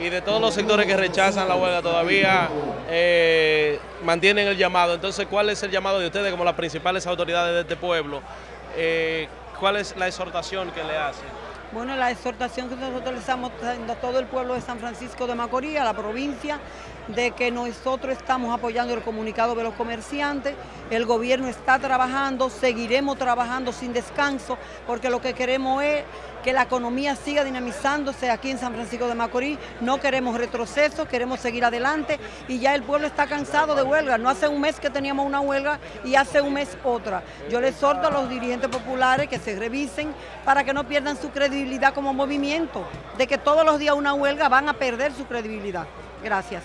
y de todos los sectores que rechazan la huelga todavía eh, mantienen el llamado. Entonces, ¿cuál es el llamado de ustedes como las principales autoridades de este pueblo? Eh, ¿Cuál es la exhortación que le hacen? Bueno, la exhortación que nosotros le estamos dando a todo el pueblo de San Francisco de Macorís, a la provincia, de que nosotros estamos apoyando el comunicado de los comerciantes, el gobierno está trabajando, seguiremos trabajando sin descanso, porque lo que queremos es que la economía siga dinamizándose aquí en San Francisco de Macorís, no queremos retroceso, queremos seguir adelante y ya el pueblo está cansado de huelga, no hace un mes que teníamos una huelga y hace un mes otra. Yo les exhorto a los dirigentes populares que se revisen para que no pierdan su credibilidad como movimiento, de que todos los días una huelga van a perder su credibilidad. Gracias.